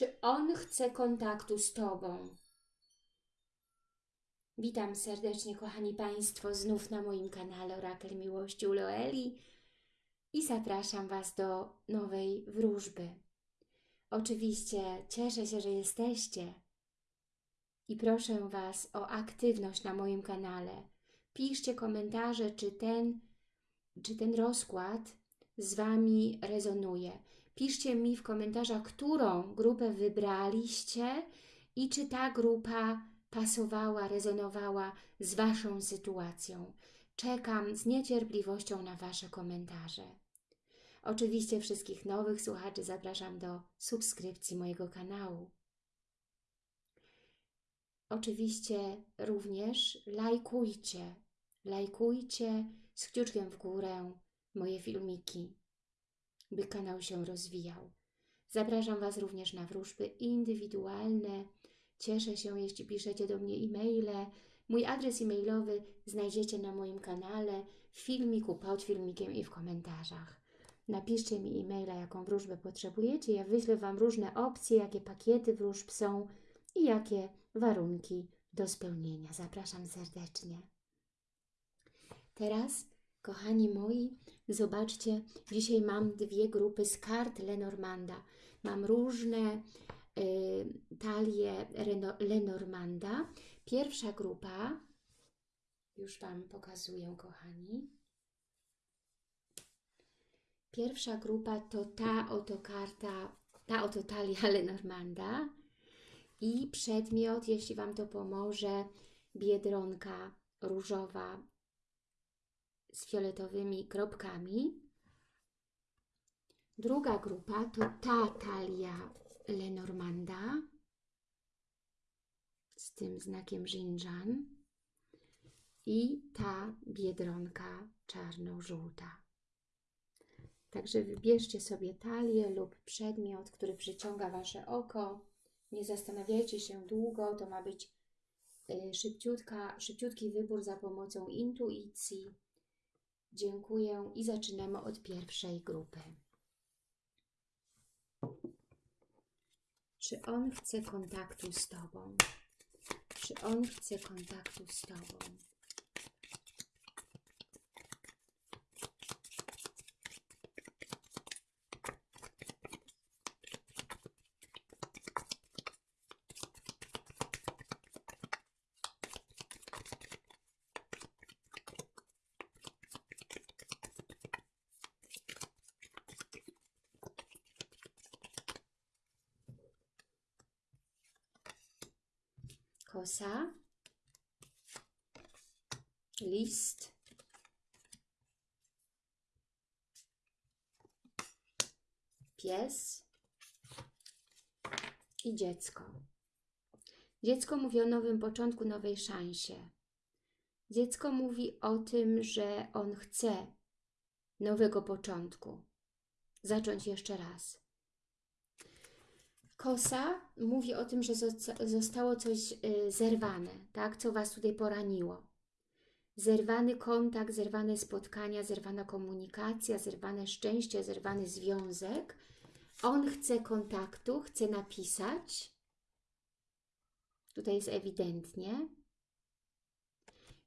Czy on chce kontaktu z Tobą? Witam serdecznie, kochani Państwo, znów na moim kanale Orakel Miłości u Loeli i zapraszam Was do nowej wróżby. Oczywiście cieszę się, że jesteście i proszę Was o aktywność na moim kanale. Piszcie komentarze, czy ten, czy ten rozkład z Wami rezonuje. Piszcie mi w komentarzach, którą grupę wybraliście i czy ta grupa pasowała, rezonowała z Waszą sytuacją. Czekam z niecierpliwością na Wasze komentarze. Oczywiście wszystkich nowych słuchaczy zapraszam do subskrypcji mojego kanału. Oczywiście również lajkujcie, lajkujcie z kciuczkiem w górę moje filmiki, by kanał się rozwijał. Zapraszam Was również na wróżby indywidualne. Cieszę się, jeśli piszecie do mnie e-maile. Mój adres e-mailowy znajdziecie na moim kanale, w filmiku, pod filmikiem i w komentarzach. Napiszcie mi e-maila, jaką wróżbę potrzebujecie. Ja wyślę Wam różne opcje, jakie pakiety wróżb są i jakie warunki do spełnienia. Zapraszam serdecznie. Teraz, kochani moi, zobaczcie, dzisiaj mam dwie grupy z kart Lenormanda. Mam różne y, talie Reno, Lenormanda. Pierwsza grupa, już Wam pokazuję, kochani. Pierwsza grupa to ta oto karta, ta oto talia Lenormanda i przedmiot, jeśli Wam to pomoże, biedronka różowa z fioletowymi kropkami. Druga grupa to ta talia Lenormanda z tym znakiem Xinjiang i ta biedronka czarno-żółta. Także wybierzcie sobie talię lub przedmiot, który przyciąga Wasze oko. Nie zastanawiajcie się długo, to ma być szybciutka, szybciutki wybór za pomocą intuicji. Dziękuję i zaczynamy od pierwszej grupy. Czy on chce kontaktu z Tobą? Czy on chce kontaktu z Tobą? Kosa, list, pies i dziecko. Dziecko mówi o nowym początku, nowej szansie. Dziecko mówi o tym, że on chce nowego początku. Zacząć jeszcze raz. Kosa mówi o tym, że zostało coś y, zerwane, tak? co Was tutaj poraniło. Zerwany kontakt, zerwane spotkania, zerwana komunikacja, zerwane szczęście, zerwany związek. On chce kontaktu, chce napisać. Tutaj jest ewidentnie.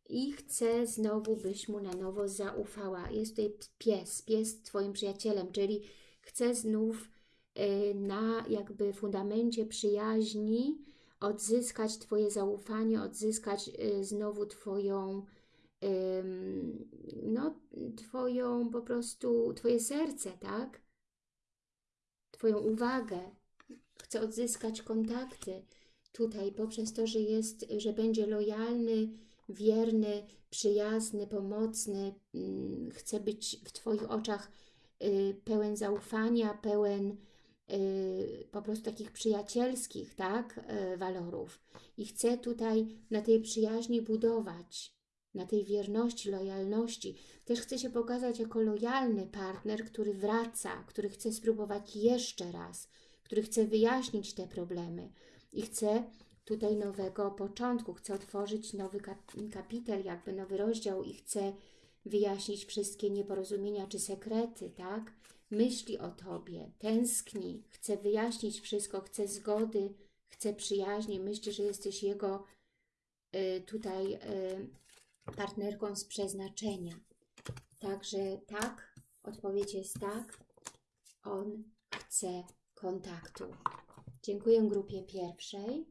I chce znowu, byś mu na nowo zaufała. Jest tutaj pies, pies Twoim przyjacielem, czyli chce znów na jakby fundamencie przyjaźni odzyskać Twoje zaufanie, odzyskać y, znowu Twoją, no, Twoją po prostu, Twoje serce, tak? Twoją uwagę. Chcę odzyskać kontakty tutaj poprzez to, że jest, że będzie lojalny, wierny, przyjazny, pomocny. Mm, chcę być w Twoich oczach y, pełen zaufania, pełen Y, po prostu takich przyjacielskich tak, y, walorów. I chcę tutaj na tej przyjaźni budować, na tej wierności, lojalności. Też chcę się pokazać jako lojalny partner, który wraca, który chce spróbować jeszcze raz, który chce wyjaśnić te problemy i chce tutaj nowego początku, chcę otworzyć nowy kapitel, jakby nowy rozdział i chcę wyjaśnić wszystkie nieporozumienia czy sekrety, tak? Myśli o Tobie, tęskni, chce wyjaśnić wszystko, chce zgody, chce przyjaźni, myśli, że jesteś Jego y, tutaj y, partnerką z przeznaczenia. Także tak, odpowiedź jest tak, on chce kontaktu. Dziękuję grupie pierwszej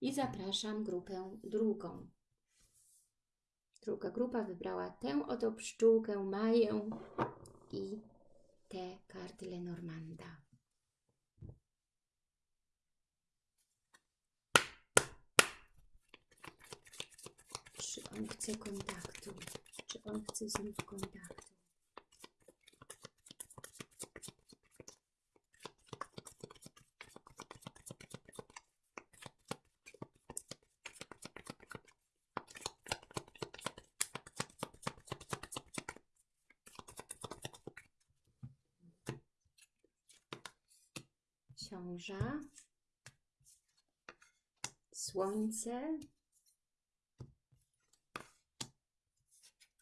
i zapraszam grupę drugą. Druga grupa wybrała tę oto pszczółkę Maję i te karty Lenormanda. Czy on chce kontaktu? Czy on chce znów kontaktu? Książa, Słońce,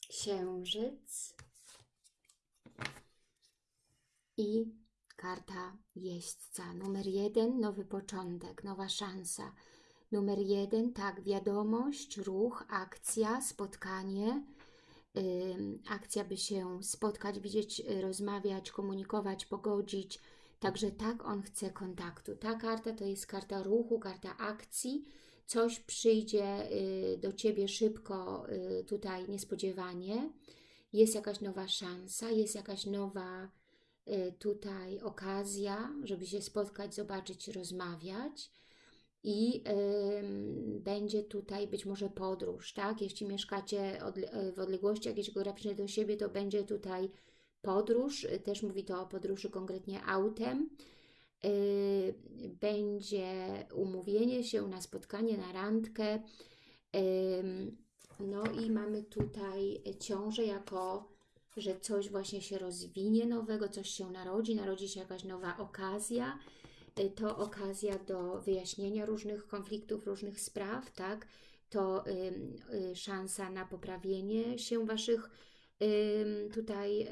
Księżyc i karta Jeźdźca. Numer jeden, nowy początek, nowa szansa. Numer jeden, tak, wiadomość, ruch, akcja, spotkanie. Akcja, by się spotkać, widzieć, rozmawiać, komunikować, pogodzić. Także tak on chce kontaktu. Ta karta to jest karta ruchu, karta akcji. Coś przyjdzie y, do Ciebie szybko, y, tutaj niespodziewanie. Jest jakaś nowa szansa, jest jakaś nowa y, tutaj okazja, żeby się spotkać, zobaczyć, rozmawiać i będzie tutaj być może podróż, tak? Jeśli mieszkacie w odległości jakiejś geograficznej do siebie, to będzie tutaj podróż, też mówi to o podróży konkretnie autem. Yy, będzie umówienie się na spotkanie, na randkę. No i mamy tutaj ciążę jako, że coś właśnie się rozwinie nowego, coś się narodzi, narodzi się jakaś nowa okazja. Yy, to okazja do wyjaśnienia różnych konfliktów, różnych spraw, tak? To szansa na poprawienie się Waszych tutaj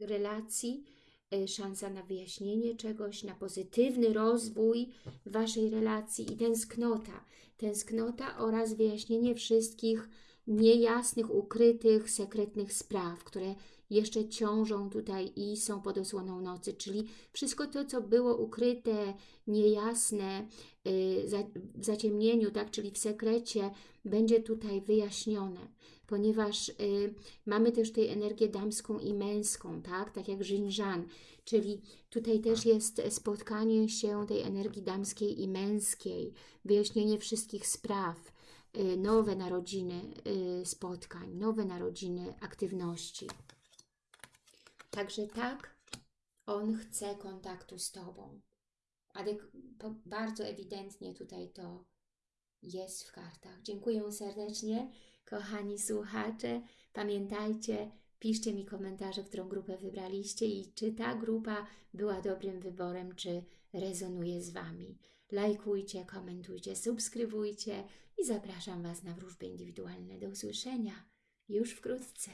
relacji, e, szansa na wyjaśnienie czegoś, na pozytywny rozwój Waszej relacji i tęsknota. Tęsknota oraz wyjaśnienie wszystkich niejasnych, ukrytych, sekretnych spraw, które jeszcze ciążą tutaj i są pod osłoną nocy, czyli wszystko to, co było ukryte, niejasne, y, w zaciemnieniu, tak, czyli w sekrecie, będzie tutaj wyjaśnione, ponieważ y, mamy też tej energię damską i męską, tak, tak jak Żinżan, czyli tutaj też jest spotkanie się tej energii damskiej i męskiej, wyjaśnienie wszystkich spraw, nowe narodziny spotkań, nowe narodziny aktywności. Także tak, on chce kontaktu z Tobą. Ale bardzo ewidentnie tutaj to jest w kartach. Dziękuję serdecznie, kochani słuchacze. Pamiętajcie, piszcie mi komentarze, którą grupę wybraliście i czy ta grupa była dobrym wyborem, czy rezonuje z Wami. Lajkujcie, komentujcie, subskrybujcie i zapraszam Was na wróżby indywidualne. Do usłyszenia już wkrótce.